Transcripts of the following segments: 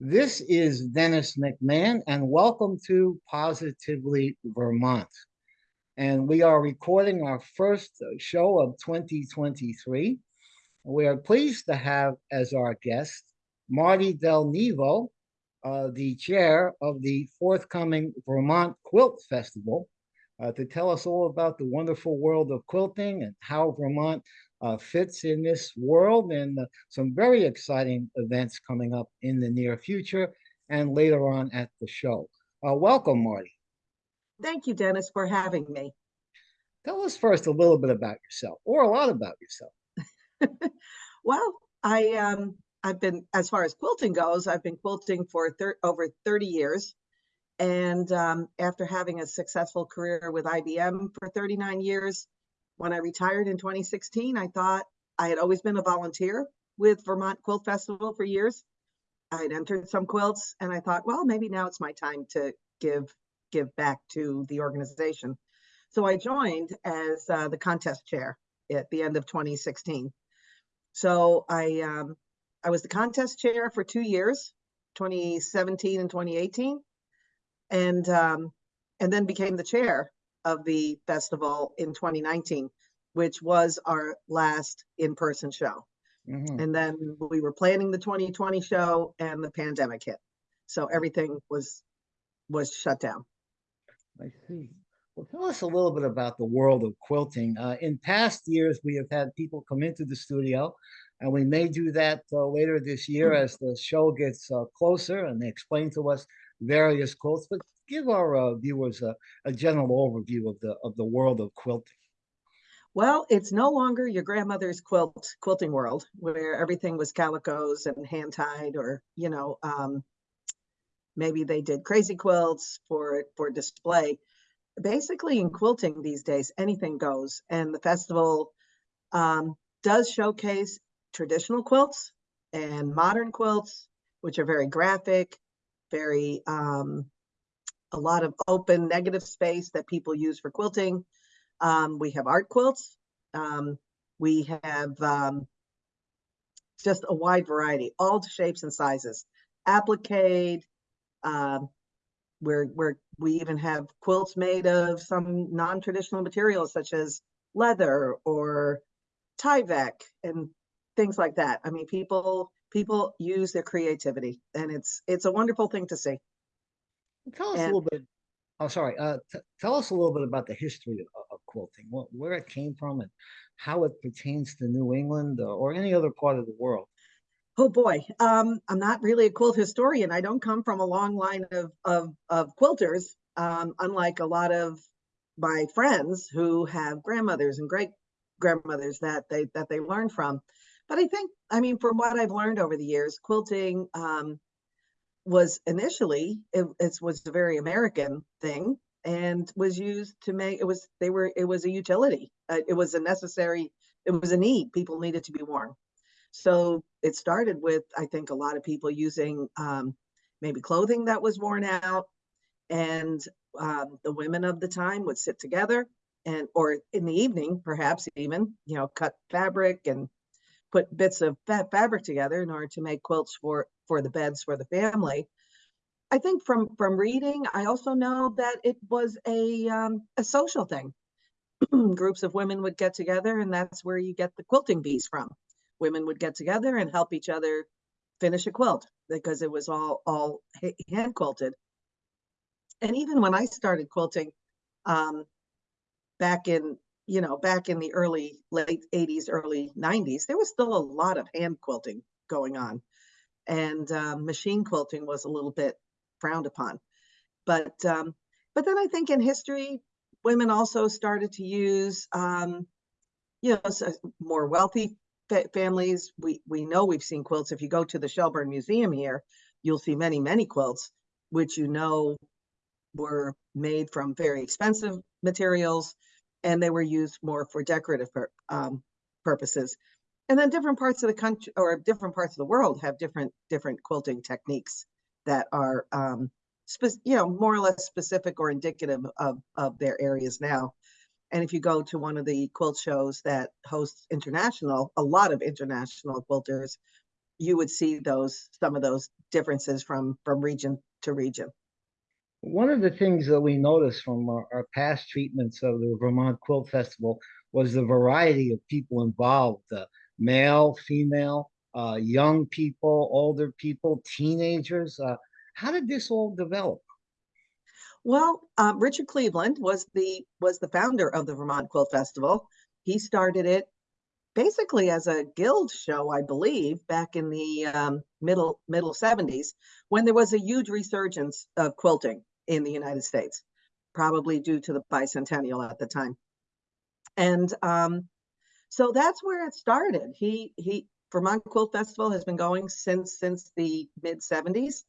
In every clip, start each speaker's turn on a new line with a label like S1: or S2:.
S1: This is Dennis McMahon, and welcome to Positively Vermont. And we are recording our first show of 2023. We are pleased to have as our guest Marty Del Nevo, uh, the chair of the forthcoming Vermont Quilt Festival, uh, to tell us all about the wonderful world of quilting and how Vermont uh, fits in this world and uh, some very exciting events coming up in the near future and later on at the show. Uh, welcome, Marty.
S2: Thank you, Dennis, for having me.
S1: Tell us first a little bit about yourself or a lot about yourself.
S2: well, I um, I've been as far as quilting goes, I've been quilting for thir over 30 years. And um, after having a successful career with IBM for 39 years, when I retired in 2016, I thought I had always been a volunteer with Vermont Quilt Festival for years. I had entered some quilts and I thought, well, maybe now it's my time to give give back to the organization. So I joined as uh, the contest chair at the end of 2016. So I um, I was the contest chair for two years, 2017 and 2018, and um, and then became the chair of the festival in 2019, which was our last in-person show. Mm-hmm. And then we were planning the 2020 show and the pandemic hit. So everything was was shut down.
S1: I see. Well, tell us a little bit about the world of quilting. Uh, in past years, we have had people come into the studio, and we may do that uh, later this year mm-hmm. as the show gets uh, closer and they explain to us various quilts. But give our uh, viewers a, a general overview of the of the world of quilting.
S2: Well, it's no longer your grandmother's quilt quilting world where everything was calicos and hand tied, or you know, um, maybe they did crazy quilts for for display. Basically, in quilting these days, anything goes, and the festival um, does showcase traditional quilts and modern quilts, which are very graphic, very um, a lot of open negative space that people use for quilting. Um, we have art quilts. Um, we have um, just a wide variety, all shapes and sizes. Applique, um, where, where we even have quilts made of some non-traditional materials such as leather or Tyvek and things like that. I mean, people people use their creativity and it's it's a wonderful thing to see.
S1: Tell us and, a little bit. Oh, sorry. Uh, tell us a little bit about the history of, of quilting, what, where it came from, and how it pertains to New England or, or any other part of the world.
S2: Oh boy, um, I'm not really a quilt historian. I don't come from a long line of of, of quilters, um, unlike a lot of my friends who have grandmothers and great grandmothers that they that they learned from. But I think, I mean, from what I've learned over the years, quilting um, was initially it, it was a very American thing and was used to make it was they were it was a utility. Uh, it was a necessary it was a need. People needed to be worn so it started with i think a lot of people using um, maybe clothing that was worn out and um, the women of the time would sit together and or in the evening perhaps even you know cut fabric and put bits of fa fabric together in order to make quilts for for the beds for the family. I think from from reading, I also know that it was a um, a social thing. Groups of women would get together, and that's where you get the quilting bees from. Women would get together and help each other finish a quilt because it was all all hand quilted. And even when I started quilting, um, back in you know, back in the early, late 80s, early 90s, there was still a lot of hand quilting going on. And um, machine quilting was a little bit frowned upon. But um, but then I think in history, women also started to use, um, you know, more wealthy fa families. We we know we've seen quilts. If you go to the Shelburne Museum here, you'll see many many quilts, which you know were made from very expensive materials and they were used more for decorative um, purposes. And then different parts of the country or different parts of the world have different different quilting techniques that are, um, you know, more or less specific or indicative of, of their areas now. And if you go to one of the quilt shows that hosts international, a lot of international quilters you would see those, some of those differences from, from region to region.
S1: One of the things that we noticed from our, our past treatments of the Vermont Quilt Festival was the variety of people involved, uh, male, female, uh, young people, older people, teenagers. Uh, how did this all develop?
S2: Well, um, Richard Cleveland was the was the founder of the Vermont Quilt Festival. He started it basically as a guild show, I believe, back in the um, middle middle 70s, when there was a huge resurgence of quilting in the United States, probably due to the bicentennial at the time. And um, so that's where it started. He he Vermont Quilt Festival has been going since since the mid 70s,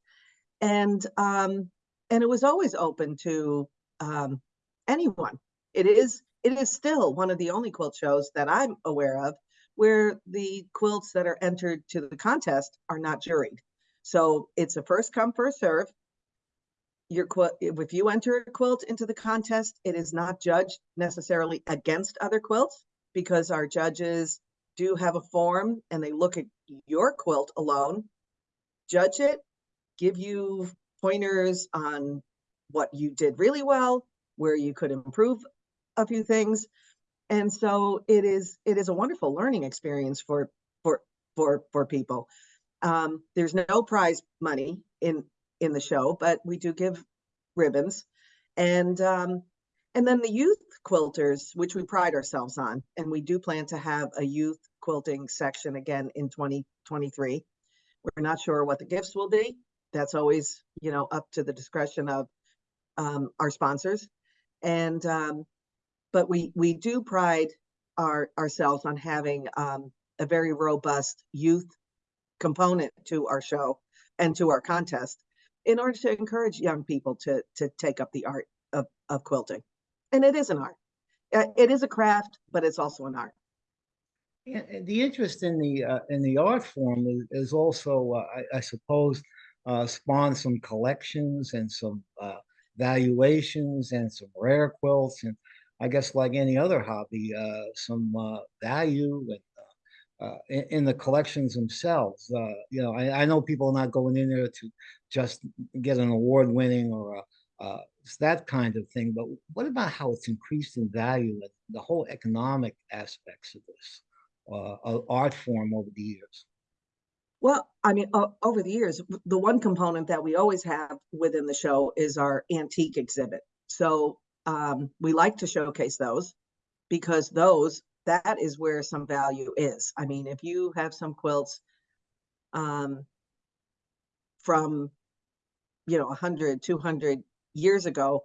S2: and um, and it was always open to um, anyone. It is it is still one of the only quilt shows that I'm aware of where the quilts that are entered to the contest are not juried. So it's a first come first serve. Your quilt, if you enter a quilt into the contest, it is not judged necessarily against other quilts because our judges do have a form and they look at your quilt alone, judge it, give you pointers on what you did really well, where you could improve a few things. And so it is it is a wonderful learning experience for for for for people. Um, there's no prize money in in the show, but we do give ribbons. And um, and then the youth quilters, which we pride ourselves on, and we do plan to have a youth quilting section again in 2023. We're not sure what the gifts will be. That's always, you know, up to the discretion of um, our sponsors. And um, but we we do pride our ourselves on having um, a very robust youth component to our show and to our contest in order to encourage young people to to take up the art of, of quilting. And it is an art. Uh, it is a craft, but it's also an art.
S1: Yeah, the interest in the uh, in the art form is, is also, uh, I, I, suppose, uh, spawned some collections and some uh, valuations and some rare quilts and I guess like any other hobby, uh, some value and in, in, the collections themselves. You know, I, I, know people are not going in there to just get an award winning or uh, that kind of thing, but what about how it's increased in value and the whole economic aspects of this uh, art form over the years?
S2: Well, I mean, over the years, the one component that we always have within the show is our antique exhibit. So um, we like to showcase those because those that is where some value is. I mean, if you have some quilts um, from, you know, 100, 200 years ago,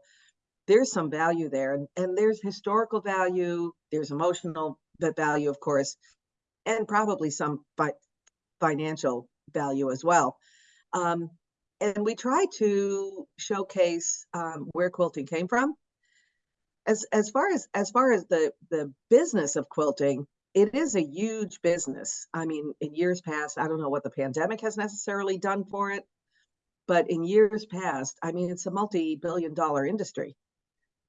S2: there's some value there. And, and there's historical value, there's emotional value, of course, and probably some fi financial value as well. Um, and we try to showcase um, where quilting came from as as far as as far as the the business of quilting it is a huge business i mean in years past i don't know what the pandemic has necessarily done for it but in years past i mean it's a multi-billion dollar industry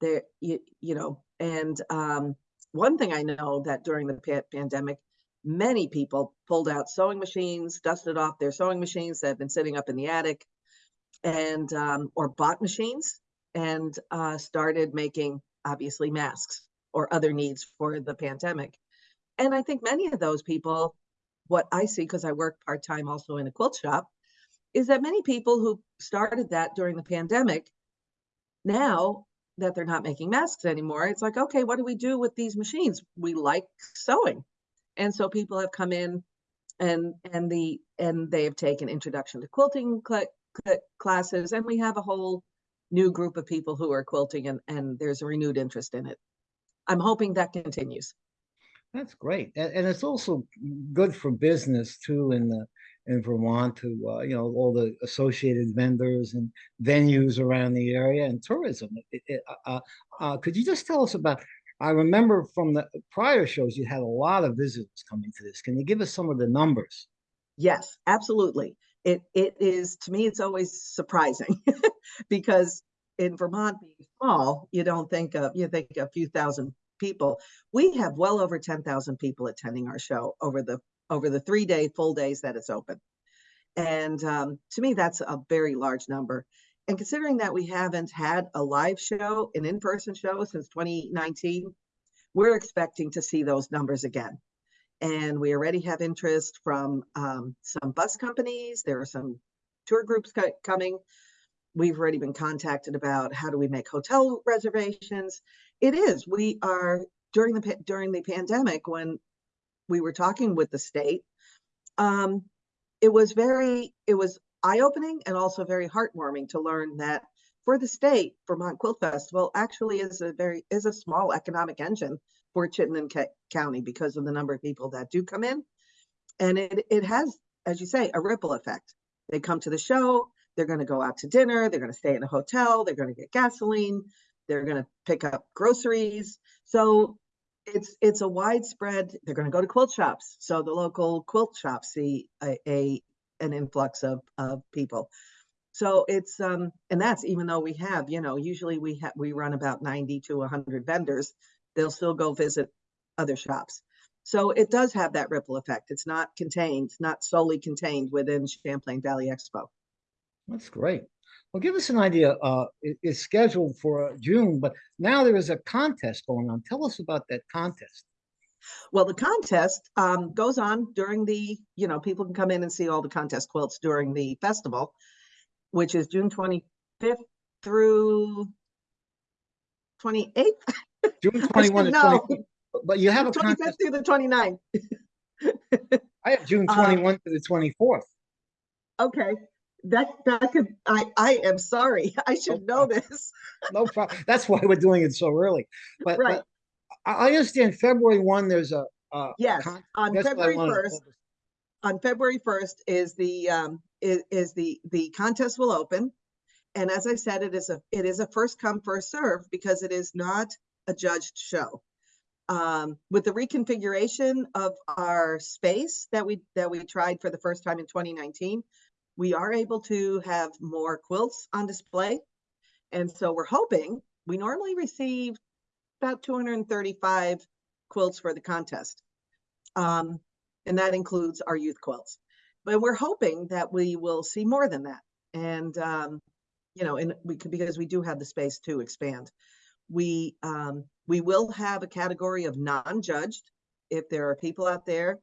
S2: there you, you know and um, one thing i know that during the pa pandemic many people pulled out sewing machines dusted off their sewing machines that have been sitting up in the attic and um, or bought machines and uh, started making obviously masks or other needs for the pandemic. And I think many of those people, what I see, because I work part time also in a quilt shop, is that many people who started that during the pandemic, now that they're not making masks anymore, it's like, okay, what do we do with these machines? We like sewing. And so people have come in and and the and they have taken introduction to quilting cl cl classes and we have a whole new group of people who are quilting and, and there's a renewed interest in it. I'm hoping that continues.
S1: That's great. And, and it's also good for business too in the in Vermont to uh, you know all the associated vendors and venues around the area and tourism. It, it, uh, uh, uh, could you just tell us about? I remember from the prior shows you had a lot of visitors coming to this. Can you give us some of the numbers?
S2: Yes, absolutely it it is to me it's always surprising because in Vermont being small, you don't think of you think a few thousand people. We have well over 10,000 people attending our show over the over the three day full days that it's open. And um, to me, that's a very large number. And considering that we haven't had a live show, an in-person show since 2019, we're expecting to see those numbers again. And we already have interest from um, some bus companies. There are some tour groups co- coming. We've already been contacted about how do we make hotel reservations. It is. We are during the during the pandemic when we were talking with the state. Um, it was very it was eye-opening and also very heartwarming to learn that for the state, Vermont Quilt Festival actually is a very is a small economic engine for Chittenden Ca- County because of the number of people that do come in, and it it has, as you say, a ripple effect. They come to the show, they're going to go out to dinner, they're going to stay in a hotel, they're going to get gasoline, they're going to pick up groceries. So it's it's a widespread. They're going to go to quilt shops, so the local quilt shops see a, a an influx of of people. So it's um and that's even though we have you know usually we have we run about 90 to 100 vendors, they'll still go visit other shops. So it does have that ripple effect. It's not contained, not solely contained within Champlain Valley Expo.
S1: That's great. Well, give us an idea. Uh, it- it's scheduled for uh, June, but now there is a contest going on. Tell us about that contest.
S2: Well, the contest um, goes on during the, you know, people can come in and see all the contest quilts during the festival, which is June 25th through 28th.
S1: June
S2: I
S1: twenty-one to
S2: should know.
S1: but you have a
S2: 25th
S1: contest.
S2: through the 29th.
S1: I have June
S2: um,
S1: twenty-one to the twenty-fourth.
S2: Okay, that, that could, I, I am sorry. I should know this.
S1: No problem. That's why we're doing it so early. But,
S2: Right.
S1: but I, understand February one, there's a, a.
S2: Yes, on
S1: that's what I
S2: February 1st, on February first is the, um, is, is the, the contest will open. And as I said, it is a, it is a first come, first serve because it is not a judged show. Um, with the reconfiguration of our space that we, that we tried for the first time in twenty nineteen, we are able to have more quilts on display. And so we're hoping, we normally receive about two hundred and thirty-five quilts for the contest. Um, and that includes our youth quilts. But we're hoping that we will see more than that. And, um, you know, and we could, because we do have the space to expand. We, um, we will have a category of non-judged. If there are people out there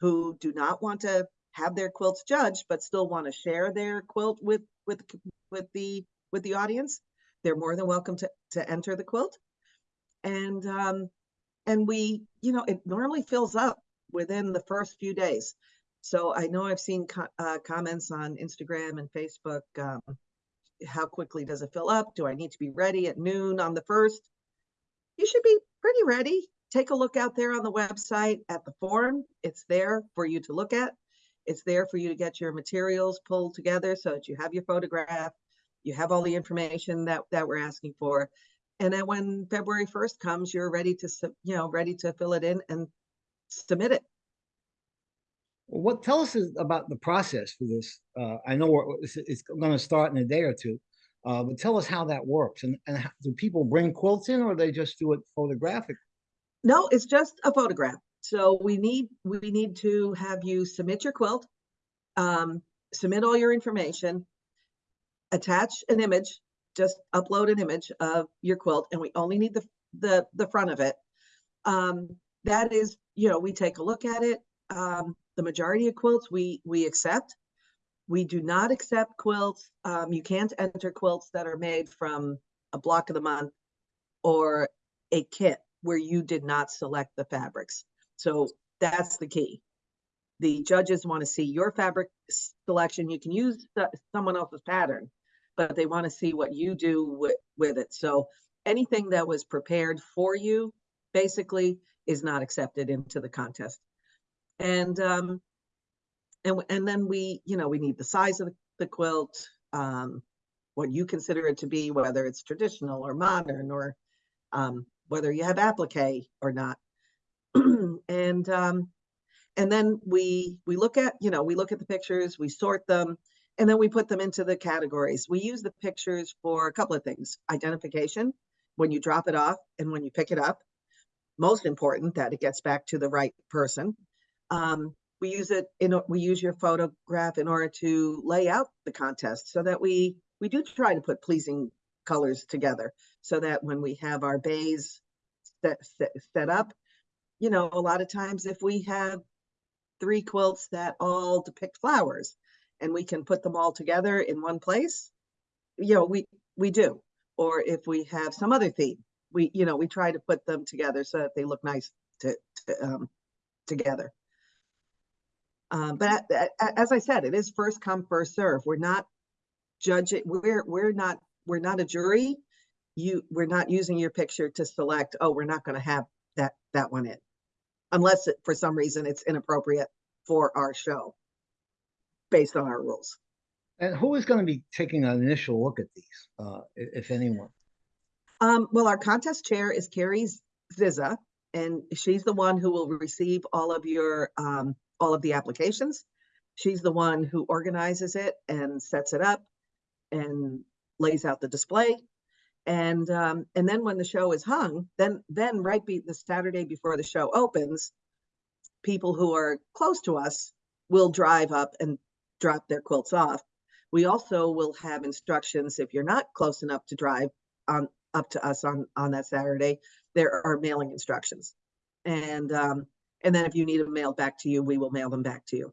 S2: who do not want to have their quilts judged, but still want to share their quilt with, with, with the, with the audience, they're more than welcome to, to enter the quilt. And, um, and we, you know, it normally fills up within the first few days. So I know I've seen co- uh, comments on Instagram and Facebook. Um, how quickly does it fill up? Do I need to be ready at noon on the first? You should be pretty ready. Take a look out there on the website at the forum. It's there for you to look at. It's there for you to get your materials pulled together so that you have your photograph, you have all the information that that we're asking for. And then when February 1st comes, you're ready to, you know, ready to fill it in and submit it.
S1: What, tell us about the process for this. Uh, I know we're- it's, it's gonna start in a day or two. Uh, but tell us how that works and, and how- do people bring quilts in or they just do it photographic?
S2: No, it's just a photograph. So we need, we need to have you submit your quilt, um, submit all your information, attach an image, just upload an image of your quilt, and we only need the, the, the front of it. Um, that is, you know, we take a look at it. Um, the majority of quilts we, we accept. We do not accept quilts. Um, you can't enter quilts that are made from a block of the month or a kit where you did not select the fabrics. So that's the key. The judges want to see your fabric selection. You can use the- someone else's pattern, but they want to see what you do with, with it. So anything that was prepared for you basically is not accepted into the contest. And, um, and, and then we, you know, we need the size of the- quilt, um, what you consider it to be, whether it's traditional or modern or, um, whether you have applique or not. And um, and then we we look at you know we look at the pictures, we sort them, and then we put them into the categories. We use the pictures for a couple of things: identification when you drop it off and when you pick it up. Most important that it gets back to the right person. Um, we use it in, we use your photograph in order to lay out the contest so that we, we do try to put pleasing colors together. So that when we have our bays set, set, set up, you know, a lot of times if we have three quilts that all depict flowers and we can put them all together in one place, you know, we, we do. Or if we have some other theme, we, you know, we try to put them together so that they look nice to, to, um, together. Um, but as I said, it is first come, first serve. We're not judging, we're, we're not, we're not a jury. You, we're not using your picture to select, oh, we're not gonna have that, that one in. Unless it, for some reason it's inappropriate for our show. Based on our rules.
S1: And who is going to be taking an initial look at these, uh, if anyone?
S2: Um, well, our contest chair is Carrie Ziza, and she's the one who will receive all of your, um, all of the applications. She's the one who organizes it and sets it up and lays out the display. And, um, and then when the show is hung, then, then right be the Saturday before the show opens, people who are close to us will drive up and drop their quilts off. We also will have instructions if you're not close enough to drive on, up to us on, on that Saturday, there are mailing instructions. And, um, and then if you need them mailed back to you, we will mail them back to you.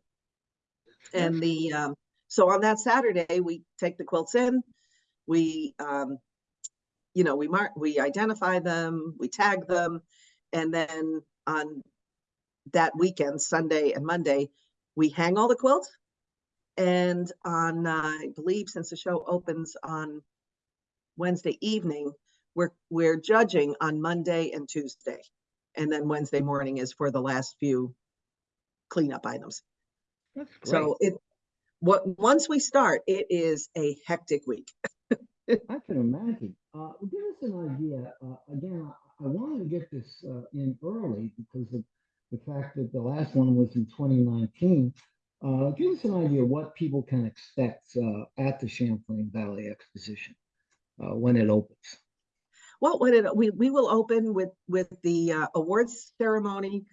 S2: And the, um, so on that Saturday, we take the quilts in, we, um, you know, we mark, we identify them, we tag them, and then on that weekend, Sunday and Monday, we hang all the quilts. And on, uh, I believe since the show opens on Wednesday evening, we're, we're judging on Monday and Tuesday. And then Wednesday morning is for the last few cleanup items.
S1: That's great.
S2: So it, what, once we start, it is a hectic week.
S1: I can imagine. Uh, give us an idea. Uh, again, I, I wanted to get this uh, in early because of the fact that the last one was in 2019. Uh, give us an idea what people can expect uh, at the Champlain Valley Exposition uh, when it opens.
S2: Well, what it, we, we will open with, with the awards ceremony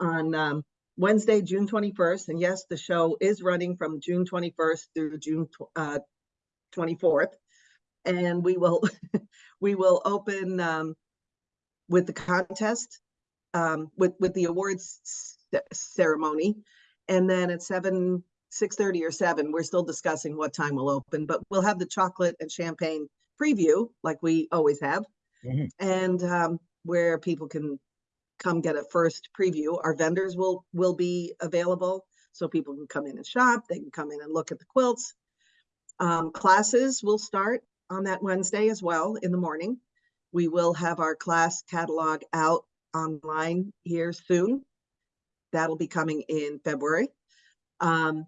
S2: on um, Wednesday, June twenty-first. And yes, the show is running from June twenty-first through June tw- uh, twenty-fourth. And we will, we will open um, with the contest, um, with, with the awards ceremony. And then at seven, six thirty or seven, we're still discussing what time we'll open, but we'll have the chocolate and champagne preview like we always have.
S1: Mhm.
S2: And um, where people can come get a first preview. Our vendors will, will be available. So people can come in and shop, they can come in and look at the quilts. Um, classes will start on that Wednesday as well in the morning. We will have our class catalog out online here soon. That'll be coming in February. Um,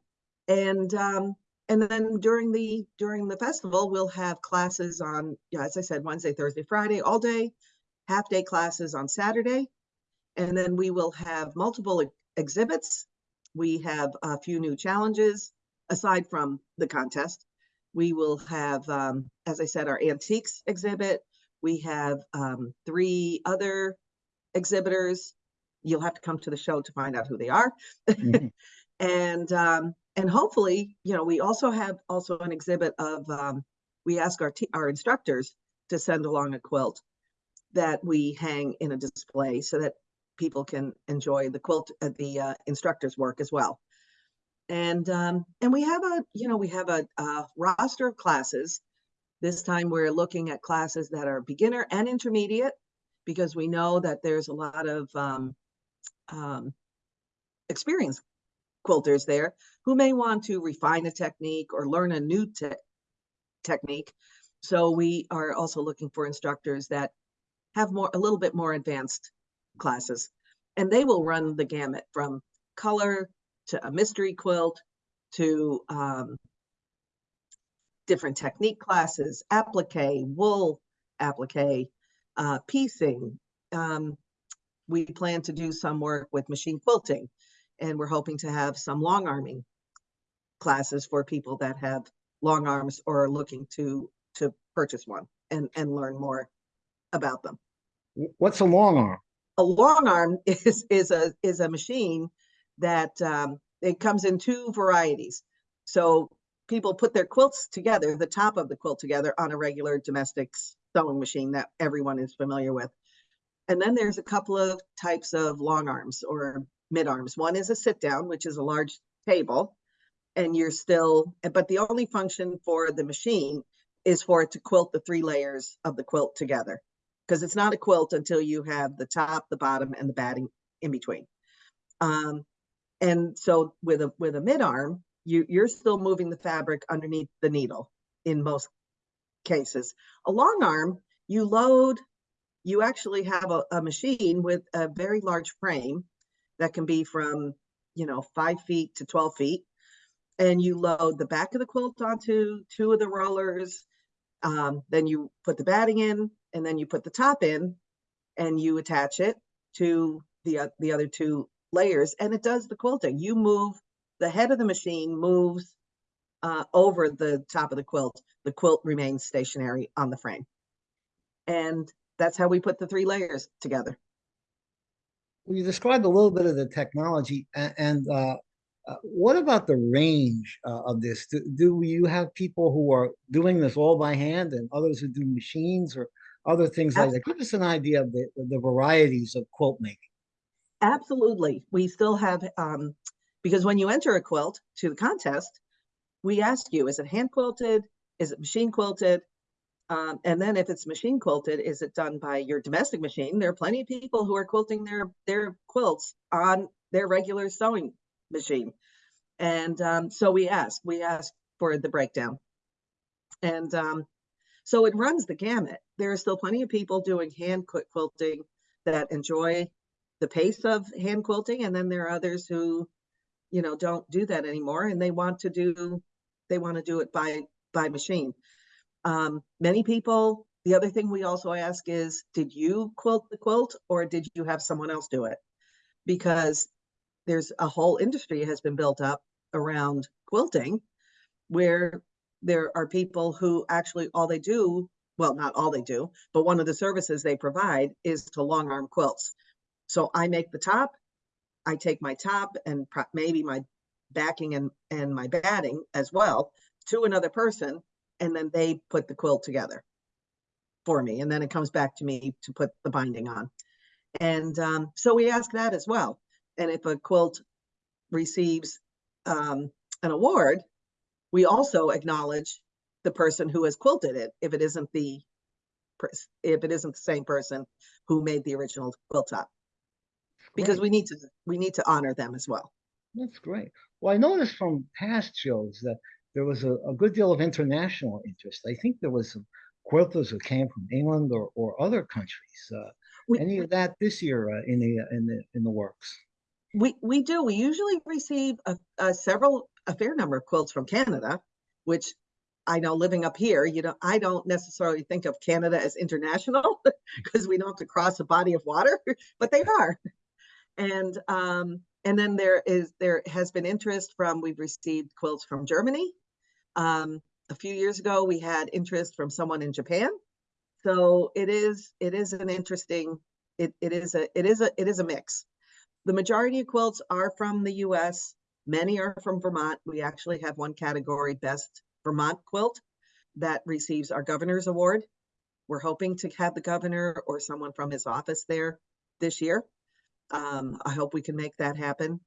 S2: and, um, and then during the, during the festival, we'll have classes on, yeah, as I said, Wednesday, Thursday, Friday, all day, half-day classes on Saturday. And then we will have multiple ex- exhibits. We have a few new challenges aside from the contest. We will have, um, as I said, our antiques exhibit. We have, um, three other exhibitors. You'll have to come to the show to find out who they are.
S1: Mhm.
S2: And, um, and hopefully, you know, we also have also an exhibit of, um, we ask our, te- our instructors to send along a quilt that we hang in a display so that people can enjoy the quilt, uh, the, uh, instructor's work as well. And, um, and we have a, you know, we have a, a roster of classes. This time we're looking at classes that are beginner and intermediate because we know that there's a lot of, um, um, experienced quilters there who may want to refine a technique or learn a new te- technique. So we are also looking for instructors that have more, a little bit more advanced classes. And they will run the gamut from color to a mystery quilt to um, different technique classes, applique, wool applique, uh, piecing. Um, we plan to do some work with machine quilting and we're hoping to have some long arming classes for people that have long arms or are looking to to purchase one and and learn more about them.
S1: What's a long arm?
S2: A long arm is is a is a machine that um, it comes in two varieties. So people put their quilts together, the top of the quilt together on a regular domestic sewing machine that everyone is familiar with. And then there's a couple of types of long arms or mid arms. One is a sit down, which is a large table, and you're still, but the only function for the machine is for it to quilt the three layers of the quilt together. Because it's not a quilt until you have the top, the bottom, and the batting in between. Um, and so with a with a mid arm, you you're still moving the fabric underneath the needle in most cases. A long arm, you load, you actually have a, a machine with a very large frame that can be from, you know, five feet to 12 feet. And you load the back of the quilt onto two of the rollers. Um, then you put the batting in, and then you put the top in, and you attach it to the, uh, the other two layers, and it does the quilting. You move, the head of the machine moves uh, over the top of the quilt. The quilt remains stationary on the frame. And that's how we put the three layers together.
S1: Well, you described a little bit of the technology a- and uh, uh, what about the range uh, of this? Do, do you have people who are doing this all by hand and others who do machines or other things like that? Give us an idea of the, the varieties of quilt making.
S2: Absolutely. We still have, um, because when you enter a quilt to the contest, we ask you, is it hand quilted? Is it machine quilted? Um, and then if it's machine quilted, is it done by your domestic machine? There are plenty of people who are quilting their, their quilts on their regular sewing machine. And um, so we ask, we ask for the breakdown. And um, so it runs the gamut. There are still plenty of people doing hand quilt quilting that enjoy the pace of hand quilting. And then there are others who, you know, don't do that anymore and they want to do, they want to do it by, by machine. Um, many people, the other thing we also ask is, did you quilt the quilt or did you have someone else do it? Because there's a whole industry has been built up around quilting where there are people who actually all they do well not all they do but one of the services they provide is to long arm quilts so i make the top i take my top and maybe my backing and and my batting as well to another person and then they put the quilt together for me and then it comes back to me to put the binding on. And um, so we ask that as well. And if a quilt receives um, an award, we also acknowledge the person who has quilted it if it isn't the if it isn't the same person who made the original quilt top because we need to we need to honor them as well.
S1: That's great. Well i noticed from past shows that there was a, a good deal of international interest. I think there was some quilters who came from england or, or other countries. Uh, we, any of that this year uh, in the in the in the works?
S2: We we do. We usually receive a, a, several a fair number of quilts from Canada, which I know living up here, you know, I don't necessarily think of Canada as international because we don't have to cross a body of water, but they are. And um, and then there is there has been interest from we've received quilts from Germany. Um, a few years ago, we had interest from someone in Japan. So it is it is an interesting it, it is a it is a it is a mix the majority of quilts are from the US. Many are from Vermont. We actually have one category, Best Vermont Quilt, that receives our governor's award. We're hoping to have the governor or someone from his office there this year. Um, I hope we can make that happen.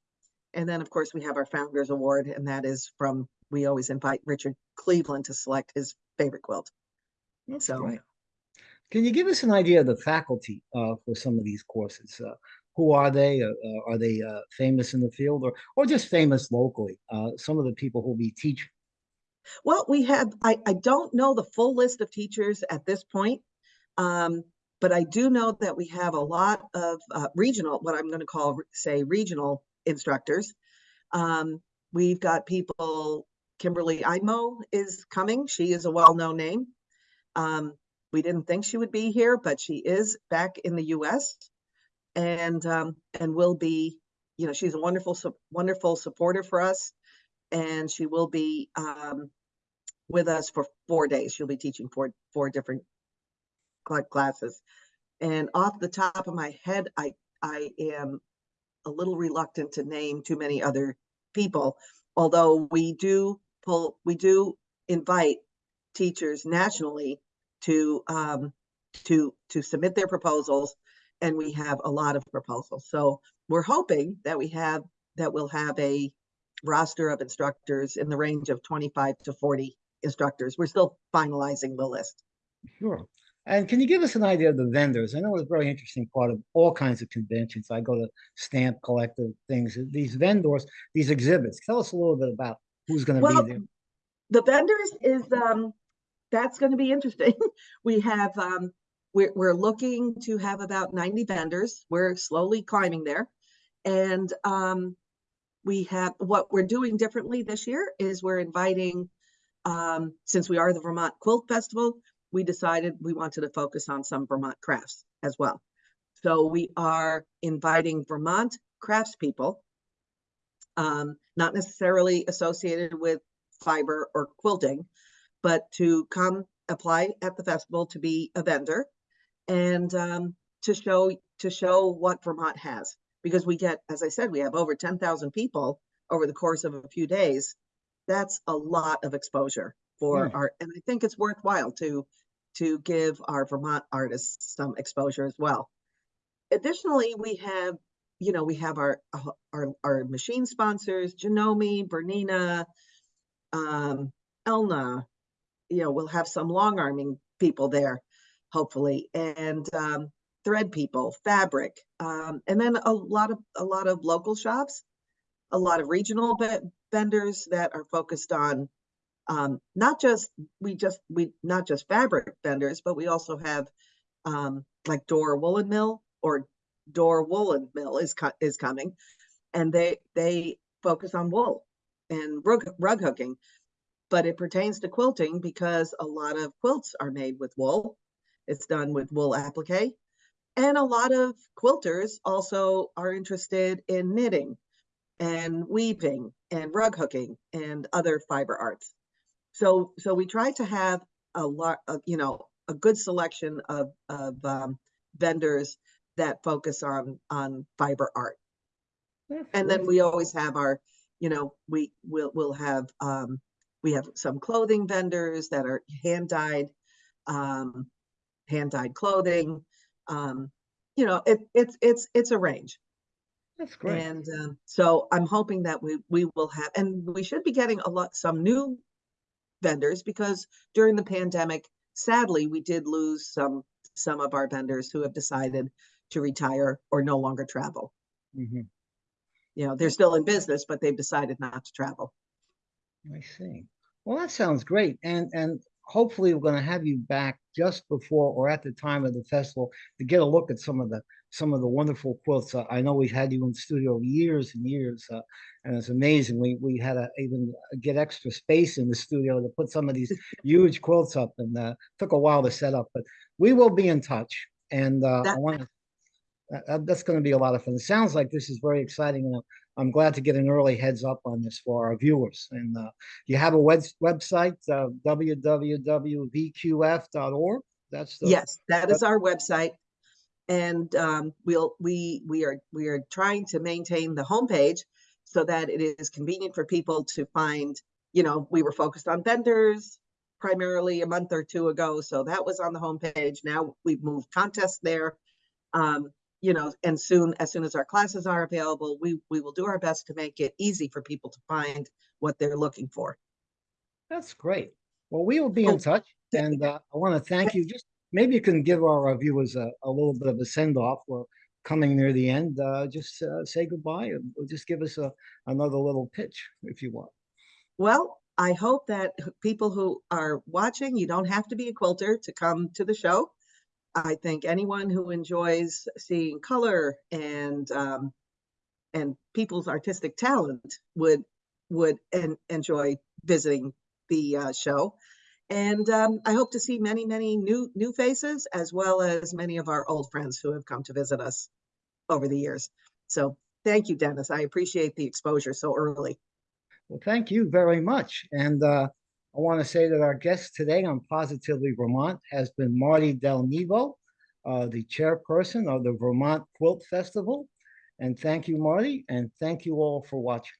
S2: And then, of course, we have our Founders Award, and that is from, we always invite Richard Cleveland to select his favorite quilt.
S1: That's so, great. Can you give us an idea of the faculty uh, for some of these courses? Uh, who are they? Uh, uh, are they uh, famous in the field or, or just famous locally? Uh, some of the people who'll be teaching.
S2: Well, we have, I, I don't know the full list of teachers at this point, um, but I do know that we have a lot of uh, regional, what I'm going to call, say, regional instructors. Um, we've got people, Kimberly Einmo is coming. She is a well-known name. Um, we didn't think she would be here, but she is back in the US and um, and will be, you know, she's a wonderful, wonderful supporter for us, and she will be um, with us for four days. She'll be teaching four four different classes. And off the top of my head, I I am a little reluctant to name too many other people. Although we do pull, we do invite teachers nationally to, um, to, to submit their proposals. And we have a lot of proposals. So we're hoping that we have, that we'll have a roster of instructors in the range of twenty-five to forty instructors. We're still finalizing the list.
S1: Sure. And can you give us an idea of the vendors? I know it's a very interesting part of all kinds of conventions. I go to stamp collective things, these vendors, these exhibits. Tell us a little bit about who's going to
S2: Well,
S1: be there.
S2: the vendors is, um, that's gonna be interesting. We have, um, we're, we're looking to have about ninety vendors. We're slowly climbing there. And, um, we have, what we're doing differently this year is we're inviting, um, since we are the Vermont Quilt Festival, we decided we wanted to focus on some Vermont crafts as well. So we are inviting Vermont craftspeople, um, not necessarily associated with fiber or quilting, but to come apply at the festival to be a vendor and um, to show to show what Vermont has. Because we get, as I said, we have over 10,000 people over the course of a few days. That's a lot of exposure for
S1: Hmm.
S2: our, and I think it's worthwhile to to give our Vermont artists some exposure as well. Additionally, we have, you know, we have our uh, our our machine sponsors, Janome, Bernina, um, Elna, you know, we'll have some long arming people there, hopefully, and um, thread people, fabric, um, and then a lot of a lot of local shops, a lot of regional ve- vendors that are focused on um, not just we just we not just fabric vendors, but we also have um, like Dorr Woolen Mill or Dorr Woolen Mill is co- is coming, and they they focus on wool and rug rug hooking but it pertains to quilting because a lot of quilts are made with wool. It's done with wool applique. And a lot of quilters also are interested in knitting and weaving and rug hooking and other fiber arts. So, so we try to have a lot of, you know, a good selection of, of um, vendors that focus on, on fiber art.
S1: That's
S2: And then we always have our, you know, we will, we'll have, um, we have some clothing vendors that are hand dyed, um, hand dyed clothing. Um, you know, it, it's, it's, it's a range.
S1: That's great.
S2: And, um, so I'm hoping that we, we will have, and we should be getting a lot, some new vendors because during the pandemic, sadly, we did lose some, some of our vendors who have decided to retire or no longer travel.
S1: Mhm.
S2: You know, they're still in business, but they've decided not to travel.
S1: I see. Well, that sounds great. And and hopefully we're going to have you back just before or at the time of the festival to get a look at some of the some of the wonderful quilts. Uh, I know we've had you in the studio years and years, uh, and it's amazing. We we had to even get extra space in the studio to put some of these huge quilts up, and uh, took a while to set up. But we will be in touch, and uh, I want to. Uh, that's going to be a lot of fun. It sounds like this is very exciting, and I'm glad to get an early heads up on this for our viewers. And uh, you have a web website, uh, www.vqf.org. That's the
S2: Yes, that is our website. And um, we'll, we, we are, we are trying to maintain the homepage so that it is convenient for people to find, you know, we were focused on vendors primarily a month or two ago, so that was on the homepage. Now we've moved contests there. Um, you know, and soon, as soon as our classes are available, we, we will do our best to make it easy for people to find what they're looking for.
S1: That's great. Well, we will be in
S2: Oh,
S1: touch, and uh, I want to thank you. Just maybe you can give our viewers a, a little bit of a send off. We're coming near the end. Uh, just uh, say goodbye, and just give us a another little pitch if you want.
S2: Well, I hope that people who are watching, you don't have to be a quilter to come to the show. I think anyone who enjoys seeing color and um, and people's artistic talent would would en- enjoy visiting the uh, show. And um, I hope to see many, many new new faces as well as many of our old friends who have come to visit us over the years. So thank you, Dennis. I appreciate the exposure so early.
S1: Well, thank you very much. And uh, I want to say that our guest today on Positively Vermont has been Marty Del Nevo, uh, the chairperson of the Vermont Quilt Festival. And thank you, Marty, and thank you all for watching.